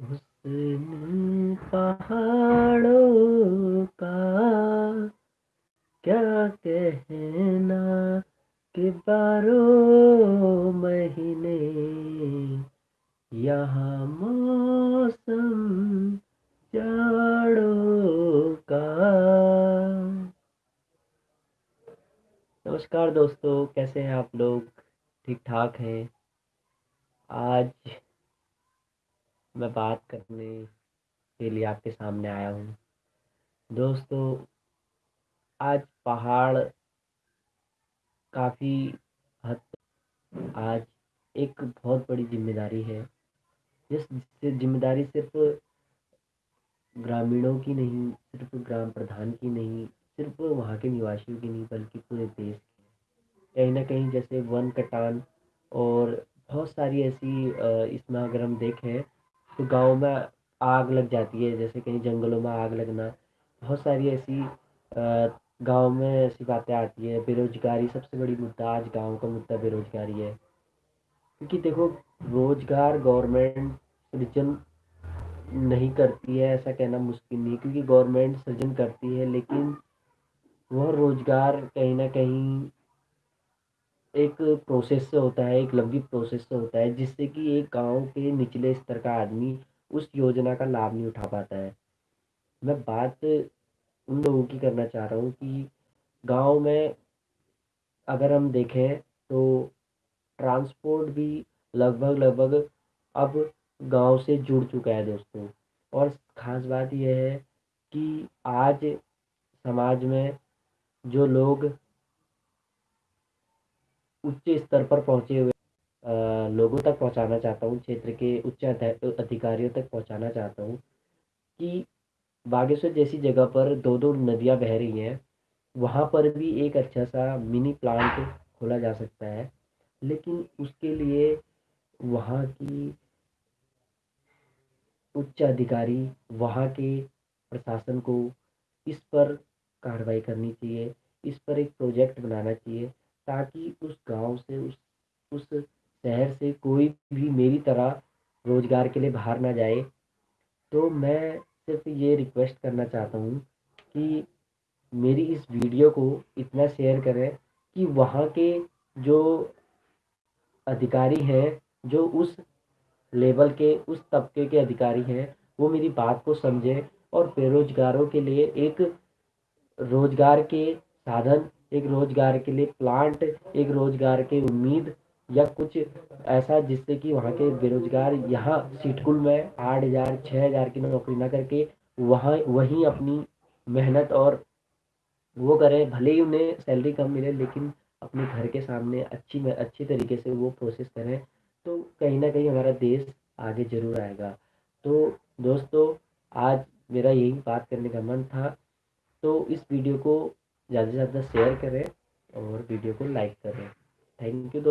हुस्न पहाड़ों का क्या कहना कि बारह महीने यहाँ मौसम जाड़ों का। नमस्कार दोस्तों, कैसे हैं आप लोग? ठीक ठाक हैं? आज मैं बात करने के लिए आपके सामने आया हूँ। दोस्तों, आज पहाड़ काफ़ी हद आज एक बहुत बड़ी ज़िम्मेदारी है। जिस ज़िम्मेदारी सिर्फ़ ग्रामीणों की नहीं, सिर्फ़ ग्राम प्रधान की नहीं, सिर्फ़ वहाँ के निवासियों की नहीं, बल्कि पूरे देश की। कहीं ना कहीं जैसे वन कटान और बहुत सारी ऐसी इसमें अगर हम देखें तो गाँव में आग लग जाती है, जैसे कहीं जंगलों में आग लगना। बहुत सारी ऐसी गाँव में ऐसी बातें आती है। बेरोजगारी सबसे बड़ी मुद्दा, आज गाँव का मुद्दा बेरोजगारी है। क्योंकि देखो, रोज़गार गवर्नमेंट सृजन नहीं करती है, ऐसा कहना मुश्किल नहीं। क्योंकि गवर्नमेंट सृजन करती है, लेकिन वह रोज़गार कहीं ना कहीं एक प्रोसेस से होता है, एक लंबी प्रोसेस से होता है, जिससे कि एक गाँव के निचले स्तर का आदमी उस योजना का लाभ नहीं उठा पाता है। मैं बात उन लोगों की करना चाह रहा हूँ कि गाँव में अगर हम देखें तो ट्रांसपोर्ट भी लगभग लगभग अब गाँव से जुड़ चुका है दोस्तों। और ख़ास बात यह है कि आज समाज में जो लोग उच्च स्तर पर पहुँचे हुए लोगों तक पहुँचाना चाहता हूँ, क्षेत्र के उच्च अधिकारियों तक पहुँचाना चाहता हूँ कि बागेश्वर जैसी जगह पर दो दो नदियाँ बह रही हैं, वहाँ पर भी एक अच्छा सा मिनी प्लांट खोला जा सकता है, लेकिन उसके लिए वहाँ की उच्च अधिकारी, वहाँ के प्रशासन को इस पर कार्रवाई करनी चाहिए, इस पर एक प्रोजेक्ट बनाना चाहिए ताकि उस गाँव से, उस उस शहर से कोई भी मेरी तरह रोज़गार के लिए बाहर ना जाए। तो मैं सिर्फ़ ये रिक्वेस्ट करना चाहता हूँ कि मेरी इस वीडियो को इतना शेयर करें कि वहाँ के जो अधिकारी हैं, जो उस लेवल के, उस तबके के अधिकारी हैं, वो मेरी बात को समझें और बेरोजगारों के लिए एक रोज़गार के साधन एक रोज़गार के लिए प्लांट एक रोज़गार की उम्मीद या कुछ ऐसा जिससे कि वहाँ के बेरोजगार यहाँ सिटकुल में आठ हज़ार छः हज़ार की नौकरी ना करके वहाँ, वहीं अपनी मेहनत और वो करें, भले ही उन्हें सैलरी कम मिले लेकिन अपने घर के सामने अच्छी में अच्छी तरीके से वो प्रोसेस करें तो कहीं ना कहीं हमारा देश आगे ज़रूर आएगा। तो दोस्तों, आज मेरा यही बात करने का मन था। तो इस वीडियो को ज़्यादा से ज़्यादा शेयर करें और वीडियो को लाइक करें। थैंक यू दोस्तों।